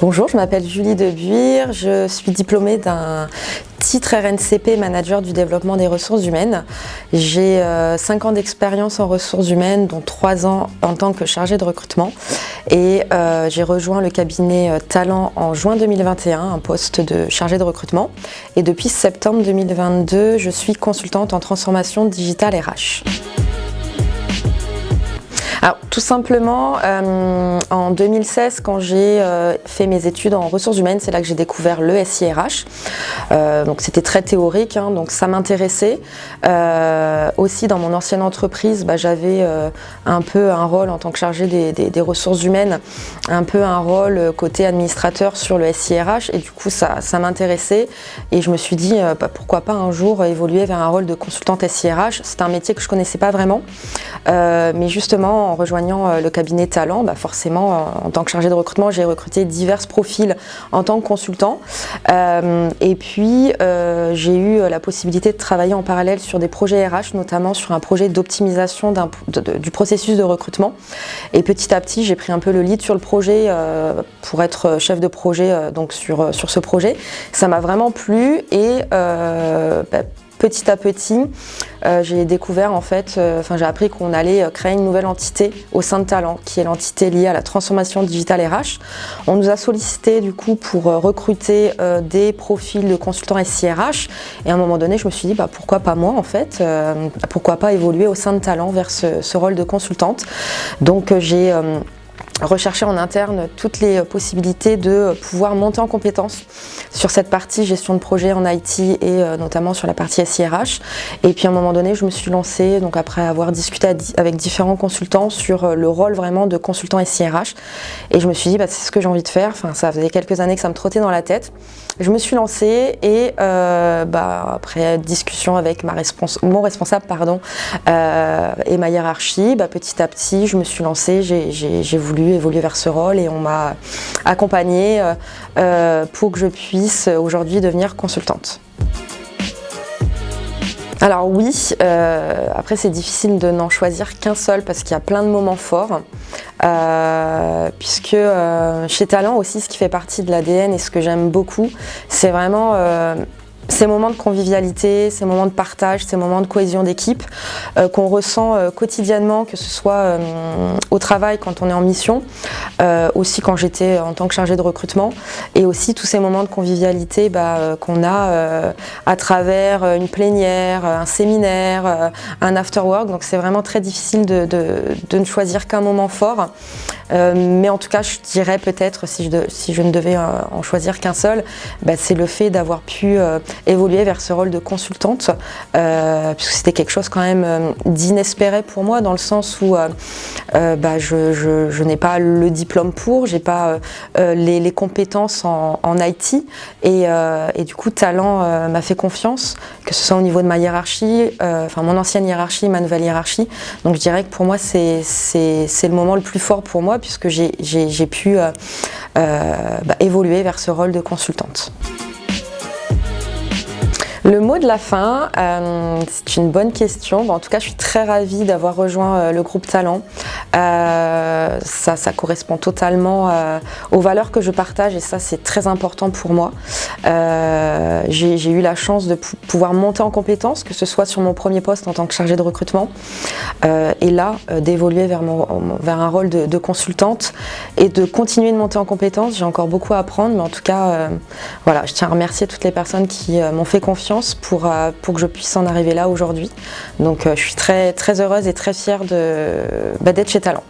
Bonjour, je m'appelle Julie Debuire, je suis diplômée d'un titre RNCP Manager du développement des ressources humaines. J'ai 5 euh, ans d'expérience en ressources humaines, dont 3 ans en tant que chargée de recrutement. Et euh, j'ai rejoint le cabinet euh, Talent en juin 2021, un poste de chargée de recrutement. Et depuis septembre 2022, je suis consultante en transformation digitale RH. Alors, tout simplement, euh, en 2016, quand j'ai euh, fait mes études en ressources humaines, c'est là que j'ai découvert le SIRH. Euh, donc c'était très théorique, hein, donc ça m'intéressait. aussi, dans mon ancienne entreprise, bah, j'avais un peu un rôle en tant que chargée des, ressources humaines, un peu un rôle côté administrateur sur le SIRH, et du coup, ça, ça m'intéressait. Et je me suis dit, bah, pourquoi pas un jour évoluer vers un rôle de consultante SIRH. C'est un métier que je connaissais pas vraiment, mais justement, en rejoignant euh, le cabinet Talent, bah forcément, euh, en tant que chargée de recrutement, j'ai recruté divers profils en tant que consultant. Euh, et puis, j'ai eu la possibilité de travailler en parallèle sur des projets RH, notamment sur un projet d'optimisation du processus de recrutement. Et petit à petit, j'ai pris un peu le lead sur le projet pour être chef de projet donc sur, sur ce projet. Ça m'a vraiment plu et bah, petit à petit, euh, j'ai découvert en fait, euh, j'ai appris qu'on allait euh, créer une nouvelle entité au sein de Talent, qui est l'entité liée à la transformation digitale RH. On nous a sollicité du coup pour recruter des profils de consultants SIRH et à un moment donné je me suis dit bah, pourquoi pas moi en fait, pourquoi pas évoluer au sein de Talent vers ce, ce rôle de consultante. Donc j'ai rechercher en interne toutes les possibilités de pouvoir monter en compétences sur cette partie gestion de projet en IT et euh, notamment sur la partie SIRH. Et puis à un moment donné, je me suis lancée, donc après avoir discuté avec différents consultants sur euh, le rôle vraiment de consultant SIRH. Et je me suis dit, bah, c'est ce que j'ai envie de faire. Enfin, ça faisait quelques années que ça me trottait dans la tête. Je me suis lancée et euh, bah, après discussion avec ma mon responsable pardon, et ma hiérarchie, bah, petit à petit, je me suis lancée, j'ai voulu évoluer vers ce rôle et on m'a accompagnée euh, euh, pour que je puisse aujourd'hui devenir consultante. Alors oui, euh, après c'est difficile de n'en choisir qu'un seul parce qu'il y a plein de moments forts. puisque chez Talent aussi, ce qui fait partie de l'ADN et ce que j'aime beaucoup, c'est vraiment ces moments de convivialité, ces moments de partage, ces moments de cohésion d'équipe euh, qu'on ressent euh, quotidiennement, que ce soit euh, au travail quand on est en mission, aussi quand j'étais en tant que chargée de recrutement, et aussi tous ces moments de convivialité bah, qu'on a à travers une plénière, un séminaire, un after work. Donc c'est vraiment très difficile de, de ne choisir qu'un moment fort. Euh, mais en tout cas, je dirais peut-être, si je, si je ne devais euh, en choisir qu'un seul, bah, c'est le fait d'avoir pu euh, évoluer vers ce rôle de consultante, puisque c'était quelque chose quand même d'inespéré pour moi, dans le sens où bah, je, n'ai pas le diplôme pour, j'ai pas les, compétences en, IT, et, du coup, Talent m'a fait confiance, que ce soit au niveau de ma hiérarchie, enfin mon ancienne hiérarchie, ma nouvelle hiérarchie. Donc je dirais que pour moi, c'est le moment le plus fort pour moi, puisque j'ai pu euh, euh, bah, évoluer vers ce rôle de consultante. Le mot de la fin, euh, c'est une bonne question. en tout cas, je suis très ravie d'avoir rejoint le groupe Talent. ça, ça, correspond totalement aux valeurs que je partage et ça, c'est très important pour moi. J'ai eu la chance de pouvoir monter en compétences, que ce soit sur mon premier poste en tant que chargée de recrutement, euh, et là euh, d'évoluer vers, un rôle de, consultante et de continuer de monter en compétences. J'ai encore beaucoup à apprendre, mais en tout cas, euh, voilà, je tiens à remercier toutes les personnes qui m'ont fait confiance pour, pour que je puisse en arriver là aujourd'hui. Donc je suis très, très heureuse et très fière bah, d'être chez Talent.